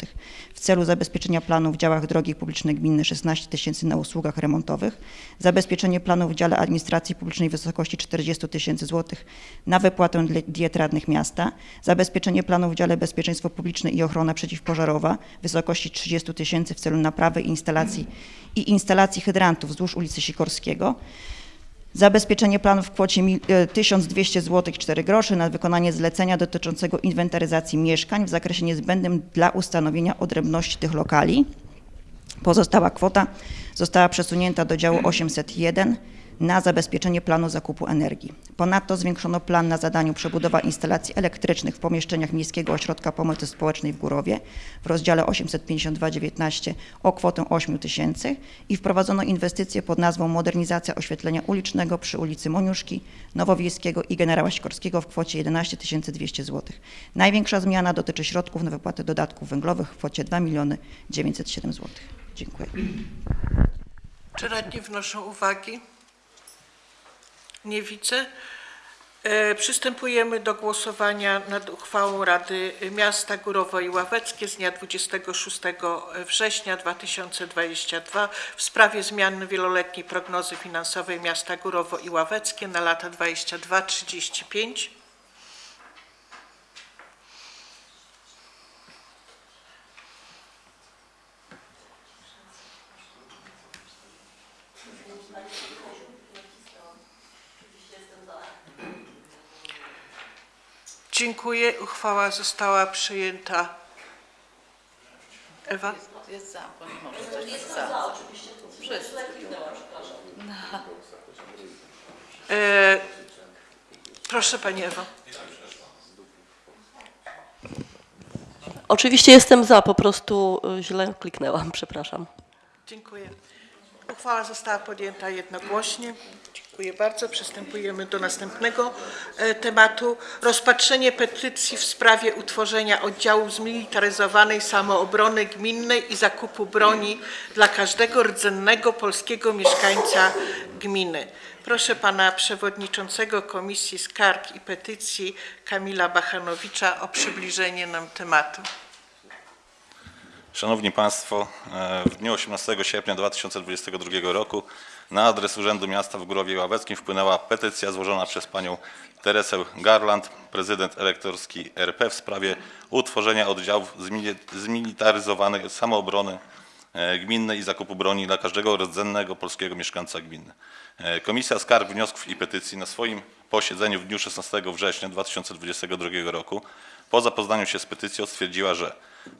W celu zabezpieczenia planu w działach drogi publiczne gminne 16 tysięcy na usługach remontowych, zabezpieczenie planu w dziale administracji publicznej w wysokości 40 tysięcy złotych na wypłatę diet radnych miasta, zabezpieczenie planu w dziale bezpieczeństwo publiczne i ochrona przeciwpożarowa w wysokości 30 tysięcy w celu naprawy instalacji i instalacji hydrantów wzdłuż ulicy Sikorskiego, Zabezpieczenie planu w kwocie mil- e, 1200 zł 4 groszy na wykonanie zlecenia dotyczącego inwentaryzacji mieszkań w zakresie niezbędnym dla ustanowienia odrębności tych lokali. Pozostała kwota została przesunięta do działu 801 na zabezpieczenie planu zakupu energii. Ponadto zwiększono plan na zadaniu przebudowa instalacji elektrycznych w pomieszczeniach Miejskiego Ośrodka Pomocy Społecznej w Górowie w rozdziale 852-19 o kwotę 8 tysięcy i wprowadzono inwestycje pod nazwą Modernizacja oświetlenia ulicznego przy ulicy Moniuszki, Nowowiejskiego i Generała Sikorskiego w kwocie 11 200 zł. Największa zmiana dotyczy środków na wypłatę dodatków węglowych w kwocie 2 907 zł. Dziękuję. Czy radni wnoszą uwagi? Nie widzę. E, Przystępujemy do głosowania nad uchwałą Rady Miasta Górowo i Ławeckie z dnia 26 września 2022 w sprawie zmiany wieloletniej prognozy finansowej miasta Górowo i Ławeckie na lata 22-35. Dziękuję. Uchwała została przyjęta. Ewa? Jest za, bo nie może coś jest za. Wszyscy. E, proszę Pani Ewo. Oczywiście jestem za, po prostu y, źle kliknęłam, przepraszam. Dziękuję. Uchwała została podjęta jednogłośnie. Dziękuję bardzo. Przystępujemy do następnego e, tematu. Rozpatrzenie petycji w sprawie utworzenia oddziału zmilitaryzowanej samoobrony gminnej i zakupu broni dla każdego rdzennego polskiego mieszkańca gminy. Proszę pana przewodniczącego Komisji Skarg i Petycji Kamila Bachanowicza o przybliżenie nam tematu. Szanowni Państwo, e, w dniu 18 sierpnia 2022 roku na adres Urzędu Miasta w Górowie Ławeckim wpłynęła petycja złożona przez panią Teresę Garland, prezydent elektorski RP w sprawie utworzenia oddziałów zmili- zmilitaryzowanej samoobrony e, gminnej i zakupu broni dla każdego rdzennego polskiego mieszkańca gminy. E, Komisja Skarg, Wniosków i Petycji na swoim posiedzeniu w dniu 16 września 2022 roku po zapoznaniu się z petycją stwierdziła, że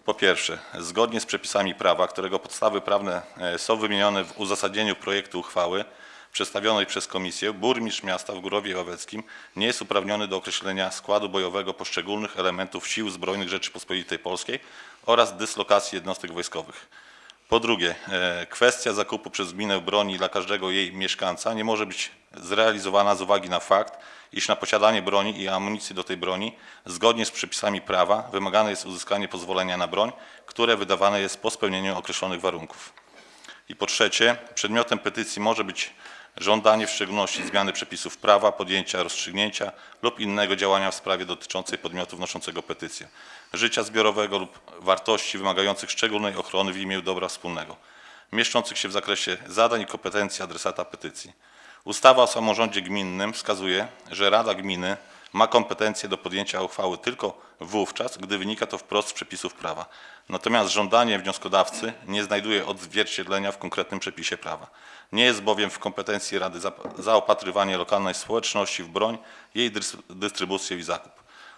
po pierwsze, zgodnie z przepisami prawa, którego podstawy prawne e, są wymienione w uzasadnieniu projektu uchwały przedstawionej przez komisję, burmistrz miasta w Górowie Ławeckim nie jest uprawniony do określenia składu bojowego poszczególnych elementów sił zbrojnych Rzeczypospolitej Polskiej oraz dyslokacji jednostek wojskowych. Po drugie, e, kwestia zakupu przez gminę broni dla każdego jej mieszkańca nie może być zrealizowana z uwagi na fakt, iż na posiadanie broni i amunicji do tej broni, zgodnie z przepisami prawa, wymagane jest uzyskanie pozwolenia na broń, które wydawane jest po spełnieniu określonych warunków. I po trzecie, przedmiotem petycji może być żądanie w szczególności zmiany przepisów prawa, podjęcia rozstrzygnięcia lub innego działania w sprawie dotyczącej podmiotu wnoszącego petycję, życia zbiorowego lub wartości wymagających szczególnej ochrony w imię dobra wspólnego, mieszczących się w zakresie zadań i kompetencji adresata petycji. Ustawa o samorządzie gminnym wskazuje, że Rada Gminy ma kompetencje do podjęcia uchwały tylko wówczas, gdy wynika to wprost z przepisów prawa. Natomiast żądanie wnioskodawcy nie znajduje odzwierciedlenia w konkretnym przepisie prawa. Nie jest bowiem w kompetencji Rady zaopatrywanie lokalnej społeczności w broń, jej dys- dystrybucję i zakup.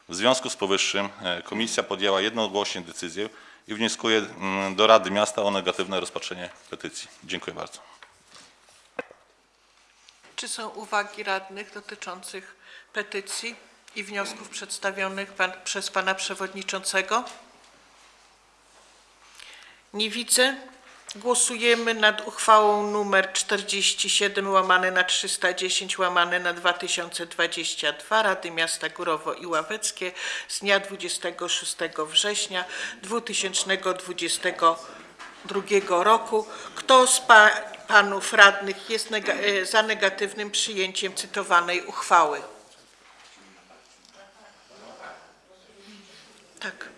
W związku z powyższym e, komisja podjęła jednogłośnie decyzję i wnioskuje mm, do Rady Miasta o negatywne rozpatrzenie petycji. Dziękuję bardzo. Czy są uwagi radnych dotyczących petycji i wniosków przedstawionych pan, przez pana przewodniczącego? Nie widzę. Głosujemy nad uchwałą numer 47 łamane na 310 łamane na 2022 Rady Miasta Górowo i Ławeckie z dnia 26 września 2022 roku. Kto z pa, panów radnych jest e, za negatywnym przyjęciem cytowanej uchwały? Tak.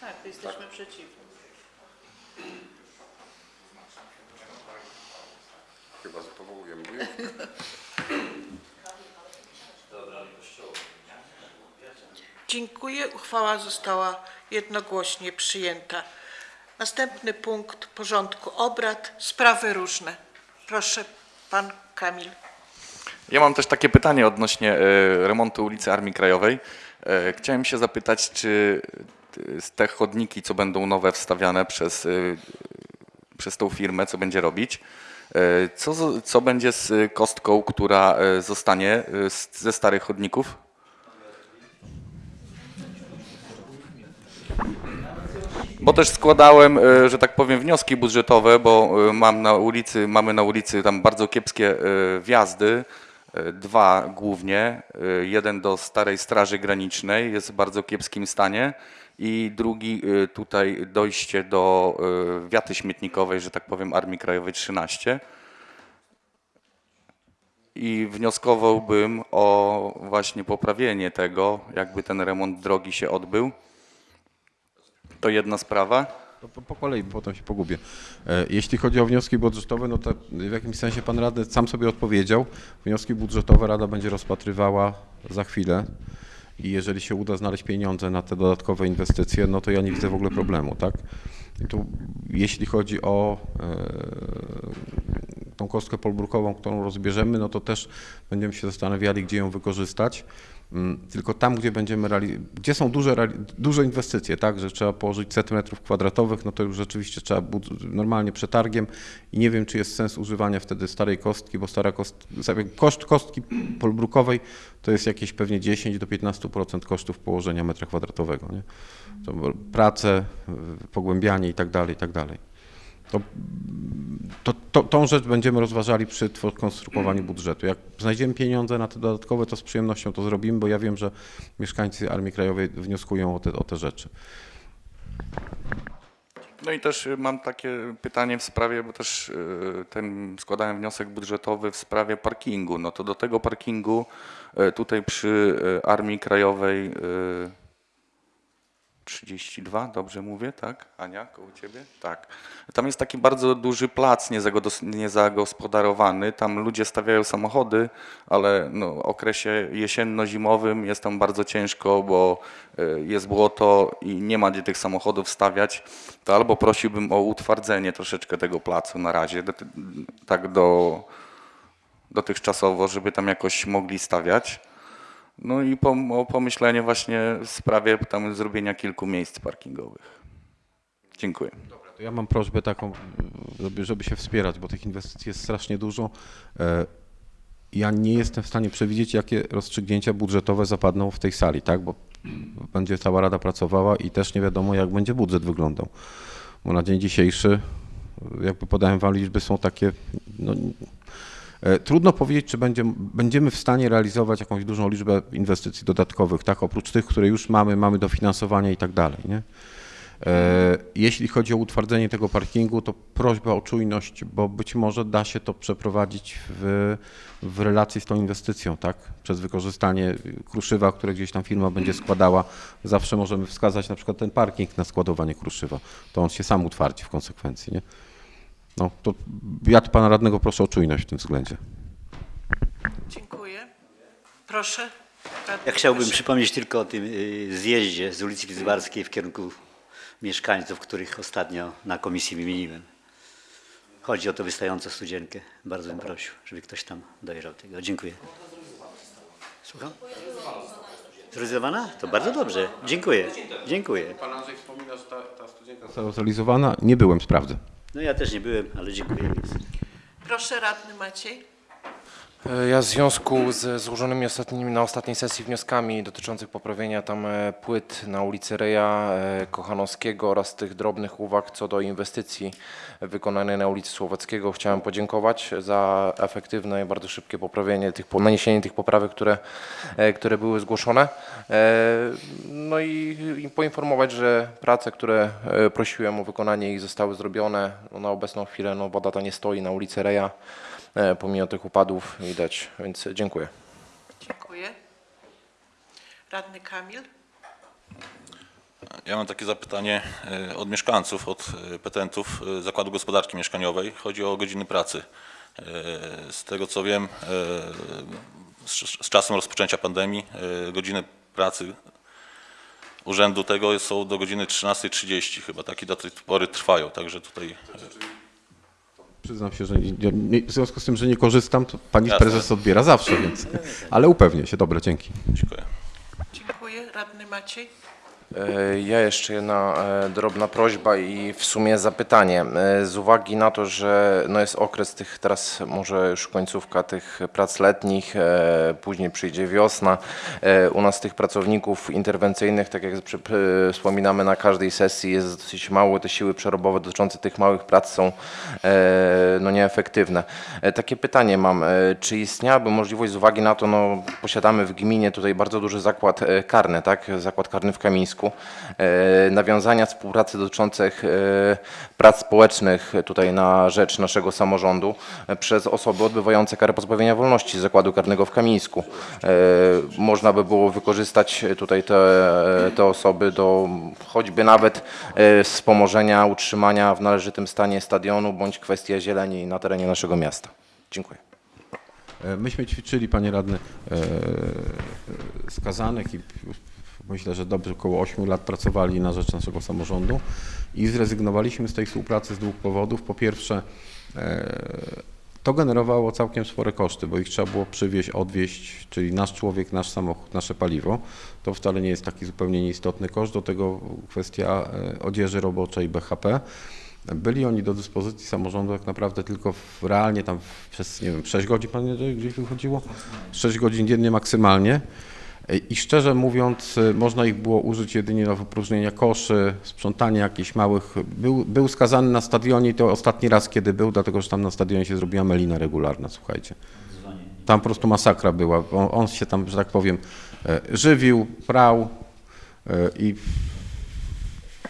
Tak, jesteśmy przeciwni. Chyba powołujemy. Dziękuję. Uchwała została jednogłośnie przyjęta. Następny punkt porządku obrad. Sprawy różne. Proszę, pan Kamil. Ja mam też takie pytanie odnośnie e, remontu ulicy Armii Krajowej. E, Chciałem się zapytać, czy e, te chodniki, co będą nowe wstawiane przez, przez tą firmę, co będzie robić, co, co będzie z kostką, która zostanie ze starych chodników? Bo też składałem, że tak powiem, wnioski budżetowe, bo mam na ulicy, mamy na ulicy tam bardzo kiepskie wjazdy, dwa głównie. E, Jeden do Starej Straży Granicznej jest w bardzo kiepskim stanie i drugi e, tutaj dojście do e, wiaty śmietnikowej, że tak powiem, Armii Krajowej 13. I wnioskowałbym o właśnie poprawienie tego, jakby ten remont drogi się odbył. To jedna sprawa. To po, po kolei, potem się pogubię. E, Jeśli chodzi o wnioski budżetowe, no to w jakimś sensie pan radny sam sobie odpowiedział. Wnioski budżetowe Rada będzie rozpatrywała za chwilę i jeżeli się uda znaleźć pieniądze na te dodatkowe inwestycje, no to ja nie widzę w ogóle problemu, tak? I tu, jeśli chodzi o e, tą kostkę polbrukową, którą rozbierzemy, no to też będziemy się zastanawiali, gdzie ją wykorzystać. Mm, Tylko tam, gdzie będziemy gdzie są duże, duże inwestycje, tak, że trzeba położyć set metrów kwadratowych, no to już rzeczywiście trzeba normalnie przetargiem i nie wiem, czy jest sens używania wtedy starej kostki, bo stara koszt kostki polbrukowej to jest jakieś pewnie 10 do 15% kosztów położenia metra kwadratowego, nie? To prace, pogłębianie i tak dalej, i tak dalej. To, to, to, tą rzecz będziemy rozważali przy konstruowaniu budżetu. Jak znajdziemy pieniądze na te dodatkowe, to z przyjemnością to zrobimy, bo ja wiem, że mieszkańcy Armii Krajowej wnioskują o te, o te rzeczy. No i też y, mam takie pytanie w sprawie, bo też y, ten składałem wniosek budżetowy w sprawie parkingu. No to do tego parkingu y, tutaj przy Armii Krajowej 32, dobrze mówię, tak? Ania, koło ciebie? Tak. Tam jest taki bardzo duży plac niezagospodarowany. Tam ludzie stawiają samochody, ale no, w okresie jesienno-zimowym jest tam bardzo ciężko, bo y, jest błoto i nie ma gdzie tych samochodów stawiać. To albo prosiłbym o utwardzenie troszeczkę tego placu na razie, tak do dotychczasowo, żeby tam jakoś mogli stawiać. No i o pomyślenie właśnie w sprawie tam zrobienia kilku miejsc parkingowych. Dziękuję. To ja mam prośbę taką, żeby, żeby się wspierać, bo tych inwestycji jest strasznie dużo. E, Ja nie jestem w stanie przewidzieć, jakie rozstrzygnięcia budżetowe zapadną w tej sali, tak? Bo będzie cała Rada pracowała i też nie wiadomo, jak będzie budżet wyglądał. Bo na dzień dzisiejszy, jakby podałem Wam liczby, są takie. No, e, trudno powiedzieć, czy będzie, będziemy w stanie realizować jakąś dużą liczbę inwestycji dodatkowych, tak? Oprócz tych, które już mamy, mamy dofinansowanie i tak dalej, nie? E, Jeśli chodzi o utwardzenie tego parkingu, to prośba o czujność, bo być może da się to przeprowadzić w, w relacji z tą inwestycją, tak? Przez wykorzystanie kruszywa, które gdzieś tam firma będzie składała. Zawsze możemy wskazać na przykład ten parking na składowanie kruszywa. To on się sam utwardzi w konsekwencji, nie? No, to ja pana radnego proszę o czujność w tym względzie. Dziękuję. Proszę. Radny Ja chciałbym Kowalczyk. przypomnieć tylko o tym y, zjeździe z ulicy Lidzbarskiej w kierunku mieszkańców, których ostatnio na komisji wymieniłem. Chodzi o to wystającą studzienkę. Bardzo bym prosił, żeby ktoś tam dojrzał tego. Dziękuję. Słucham? Zrealizowana? To bardzo dobrze. Dziękuję. Dziękuję. Pan Andrzej wspomina, że ta, ta studienka została zrealizowana. Nie byłem, sprawdzę. No ja też nie byłem, ale dziękuję. Proszę, radny Maciej. E, Ja w związku z złożonymi ostatnimi, na ostatniej sesji wnioskami dotyczących poprawienia tam e, płyt na ulicy Reja e, Kochanowskiego oraz tych drobnych uwag co do inwestycji wykonanej na ulicy Słowackiego chciałem podziękować za efektywne i bardzo szybkie poprawienie tych, naniesienie tych poprawek, które, które były zgłoszone. No i, i poinformować, że prace, które prosiłem o wykonanie ich zostały zrobione. No, na obecną chwilę no, woda ta nie stoi na ulicy Reja pomimo tych upadów widać, więc dziękuję. Dziękuję. Radny Kamil. Ja mam takie zapytanie e, od mieszkańców, od e, petentów e, Zakładu Gospodarki Mieszkaniowej. Chodzi o godziny pracy. E, Z tego co wiem, e, z czasem rozpoczęcia pandemii e, godziny pracy urzędu tego są do godziny 13.30 chyba. Takie do tej pory trwają, także tutaj e, Przyznam się, że nie, nie, w związku z tym, że nie korzystam, to pani Jasne. prezes odbiera zawsze, więc. Ale upewnię się. Dobra, dzięki. dziękuję. Dziękuję. Radny Maciej. E, Ja jeszcze jedna e, drobna prośba i w sumie zapytanie. E, Z uwagi na to, że no jest okres tych teraz może już końcówka tych prac letnich, później przyjdzie wiosna. U nas tych pracowników interwencyjnych, tak jak wspominamy na każdej sesji, jest dosyć mało. Te siły przerobowe dotyczące tych małych prac są no nieefektywne. Takie pytanie mam. Czy istniałaby możliwość z uwagi na to, no posiadamy w gminie tutaj bardzo duży zakład karny, tak? Zakład karny w Kamińsku. E, Nawiązania współpracy dotyczących e, prac społecznych tutaj na rzecz naszego samorządu e, przez osoby odbywające karę pozbawienia wolności z zakładu karnego w Kamińsku. Można by było wykorzystać tutaj te, te osoby do choćby nawet wspomożenia utrzymania w należytym stanie stadionu bądź kwestia zieleni na terenie naszego miasta. Dziękuję. Myśmy ćwiczyli, panie radny, skazanych i myślę, że dobrze około 8 lat pracowali na rzecz naszego samorządu i zrezygnowaliśmy z tej współpracy z dwóch powodów. Po pierwsze, e, to generowało całkiem spore koszty, bo ich trzeba było przywieźć, odwieźć, czyli nasz człowiek, nasz samochód, nasze paliwo. To wcale nie jest taki zupełnie nieistotny koszt. Do tego kwestia e, odzieży roboczej BHP. Byli oni do dyspozycji samorządu tak naprawdę tylko w, realnie tam przez, nie wiem, 6 godzin, panie gdzieś wychodziło? 6 godzin dziennie maksymalnie. I szczerze mówiąc, można ich było użyć jedynie do wypróżnienia koszy, sprzątania jakichś małych. Był, był skazany na stadionie to ostatni raz, kiedy był, dlatego że tam na stadionie się zrobiła melina regularna, słuchajcie. Tam po prostu masakra była. On, on się tam, że tak powiem, e, żywił, prał e, i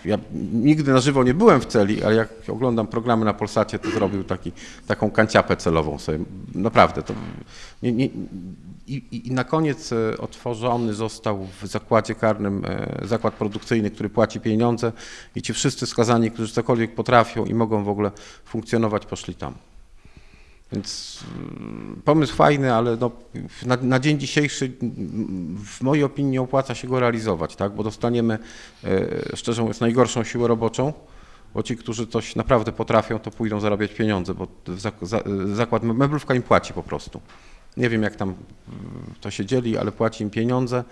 ja nigdy na żywo nie byłem w celi, ale jak oglądam programy na Polsacie, to zrobił taki, taką kanciapę celową sobie. Naprawdę. To nie, nie, i, i- na koniec e, otworzony został w zakładzie karnym e, zakład produkcyjny, który płaci pieniądze i ci wszyscy skazani, którzy cokolwiek potrafią i mogą w ogóle funkcjonować, poszli tam. Więc mm, pomysł fajny, ale no, na, na dzień dzisiejszy mm, w mojej opinii nie opłaca się go realizować, tak? bo dostaniemy, e, szczerze mówiąc, najgorszą siłę roboczą, bo ci, którzy coś naprawdę potrafią, to pójdą zarabiać pieniądze, bo zak- za- zakład meblówka im płaci po prostu. Nie wiem, jak tam mm, to się dzieli, ale płaci im pieniądze,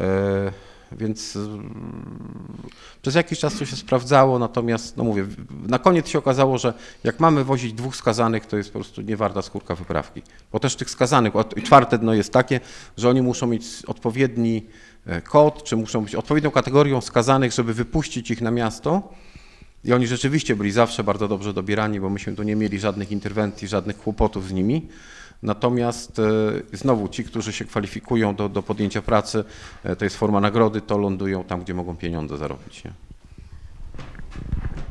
e, więc mm, przez jakiś czas to się sprawdzało, natomiast, no mówię, na koniec się okazało, że jak mamy wozić dwóch skazanych, to jest po prostu nie warta skórka wyprawki. Bo też tych skazanych, czwarte dno jest takie, że oni muszą mieć odpowiedni e, kod, czy muszą być odpowiednią kategorią skazanych, żeby wypuścić ich na miasto. I oni rzeczywiście byli zawsze bardzo dobrze dobierani, bo myśmy tu nie mieli żadnych interwencji, żadnych kłopotów z nimi. Natomiast e, znowu ci, którzy się kwalifikują do, do podjęcia pracy, e, to jest forma nagrody, to lądują tam, gdzie mogą pieniądze zarobić. Nie?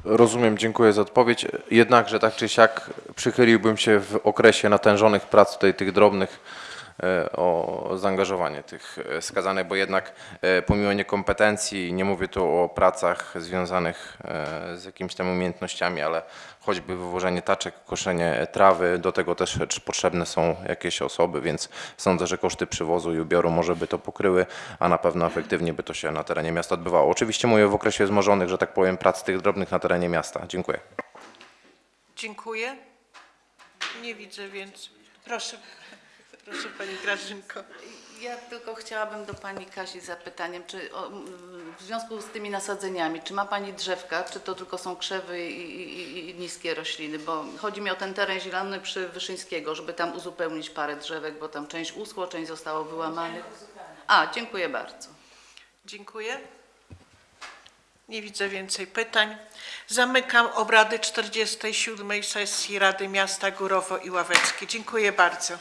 Rozumiem, dziękuję za odpowiedź. Jednakże tak czy siak przychyliłbym się w okresie natężonych prac tutaj tych drobnych o zaangażowanie tych e, skazanych, bo jednak e, pomimo niekompetencji, nie mówię tu o pracach związanych e, z jakimiś tam umiejętnościami, ale choćby wywożenie taczek, koszenie trawy, do tego też potrzebne są jakieś osoby, więc sądzę, że koszty przywozu i ubioru może by to pokryły, a na pewno efektywnie by to się na terenie miasta odbywało. Oczywiście mówię w okresie wzmożonych, że tak powiem, prac tych drobnych na terenie miasta. Dziękuję. Dziękuję. Nie widzę, więc proszę, proszę Pani Grażynko. Ja tylko chciałabym do Pani Kasi z zapytaniem, czy o, w związku z tymi nasadzeniami, czy ma Pani drzewka, czy to tylko są krzewy i, i, i niskie rośliny, bo chodzi mi o ten teren zielony przy Wyszyńskiego, żeby tam uzupełnić parę drzewek, bo tam część uschło, część zostało wyłamanych. A, dziękuję bardzo. Dziękuję. Nie widzę więcej pytań. Zamykam obrady 47. sesji Rady Miasta Górowo i Ławeckie. Dziękuję bardzo.